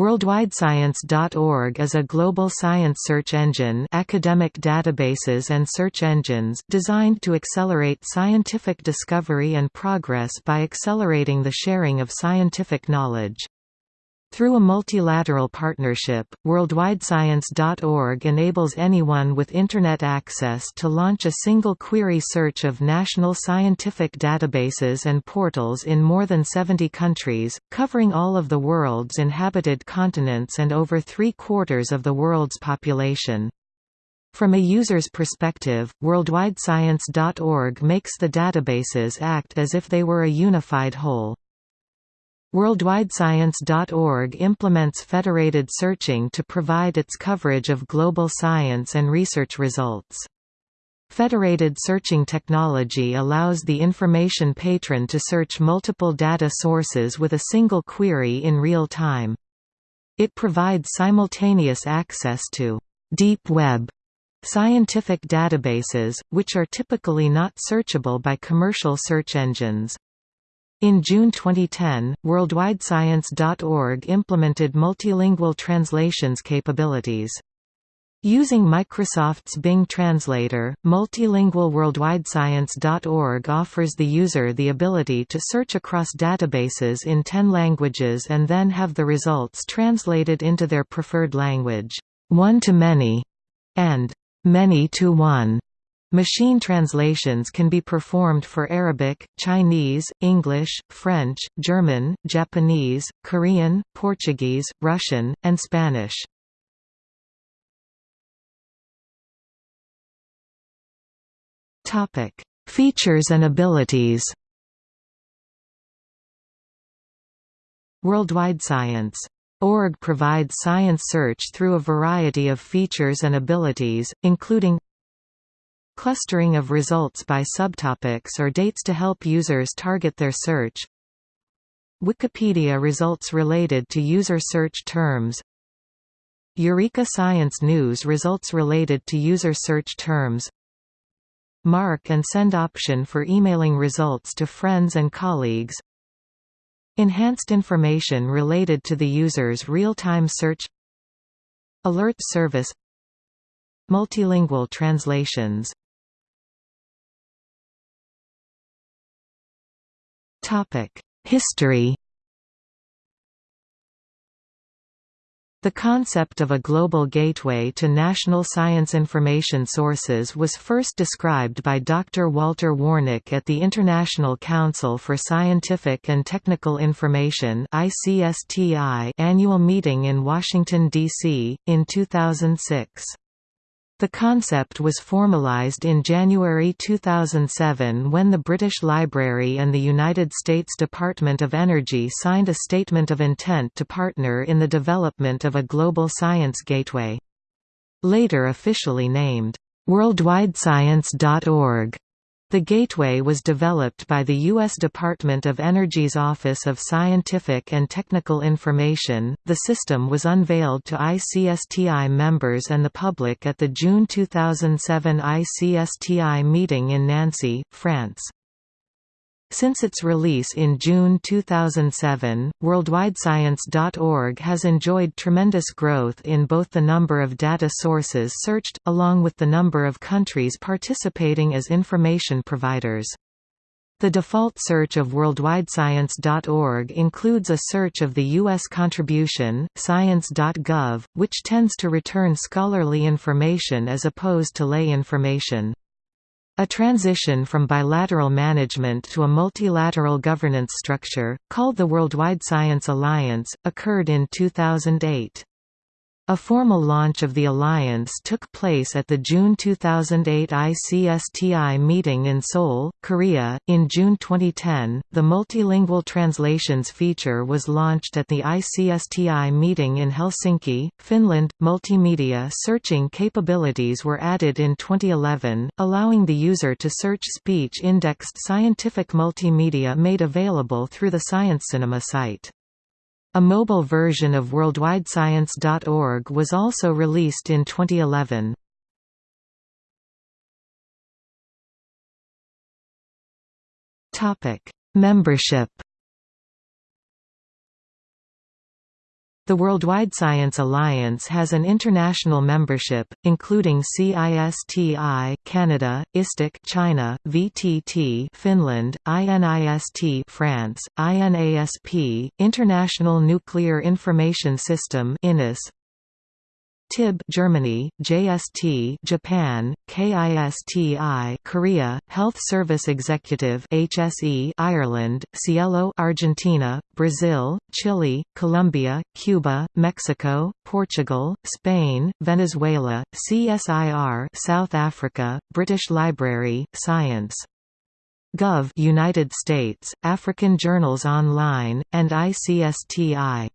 WorldwideScience.org is a global science search engine academic databases and search engines designed to accelerate scientific discovery and progress by accelerating the sharing of scientific knowledge. Through a multilateral partnership, WorldwideScience.org enables anyone with Internet access to launch a single query search of national scientific databases and portals in more than 70 countries, covering all of the world's inhabited continents and over three-quarters of the world's population. From a user's perspective, WorldwideScience.org makes the databases act as if they were a unified whole. WorldwideScience.org implements federated searching to provide its coverage of global science and research results. Federated searching technology allows the information patron to search multiple data sources with a single query in real time. It provides simultaneous access to «deep web» scientific databases, which are typically not searchable by commercial search engines. In June 2010, WorldwideScience.org implemented multilingual translations capabilities. Using Microsoft's Bing Translator, multilingual WorldwideScience.org offers the user the ability to search across databases in 10 languages and then have the results translated into their preferred language, one-to-many, and many-to-one. Machine translations can be performed for Arabic, Chinese, English, French, German, Japanese, Korean, Portuguese, Russian, and Spanish. Topic: Features and abilities Worldwide Science Org provides science search through a variety of features and abilities, including Clustering of results by subtopics or dates to help users target their search. Wikipedia results related to user search terms. Eureka Science News results related to user search terms. Mark and send option for emailing results to friends and colleagues. Enhanced information related to the user's real-time search. Alert service. Multilingual translations History The concept of a global gateway to national science information sources was first described by Dr. Walter Warnick at the International Council for Scientific and Technical Information annual meeting in Washington, D.C., in 2006. The concept was formalized in January 2007 when the British Library and the United States Department of Energy signed a Statement of Intent to partner in the development of a global science gateway. Later officially named, WorldwideScience.org, the gateway was developed by the U.S. Department of Energy's Office of Scientific and Technical Information. The system was unveiled to ICSTI members and the public at the June 2007 ICSTI meeting in Nancy, France. Since its release in June 2007, WorldwideScience.org has enjoyed tremendous growth in both the number of data sources searched, along with the number of countries participating as information providers. The default search of WorldwideScience.org includes a search of the U.S. contribution, science.gov, which tends to return scholarly information as opposed to lay information. A transition from bilateral management to a multilateral governance structure, called the Worldwide Science Alliance, occurred in 2008. A formal launch of the alliance took place at the June 2008 ICSTI meeting in Seoul, Korea. In June 2010, the multilingual translations feature was launched at the ICSTI meeting in Helsinki, Finland. Multimedia searching capabilities were added in 2011, allowing the user to search speech indexed scientific multimedia made available through the Science Cinema site. A mobile version of WorldwideScience.org was also released in 2011. Topic: Membership. The Worldwide Science Alliance has an international membership, including CISTI Canada, ISTIC China, VTT Finland, INIST France, INASP, International Nuclear Information System INIS, TIB Germany, JST Japan, KISTI Korea, Health Service Executive HSE Ireland, SciELO Argentina, Brazil, Chile, Colombia, Cuba, Mexico, Portugal, Spain, Venezuela, CSIR South Africa, British Library, Science. Gov United States, African Journals Online, and ICSTI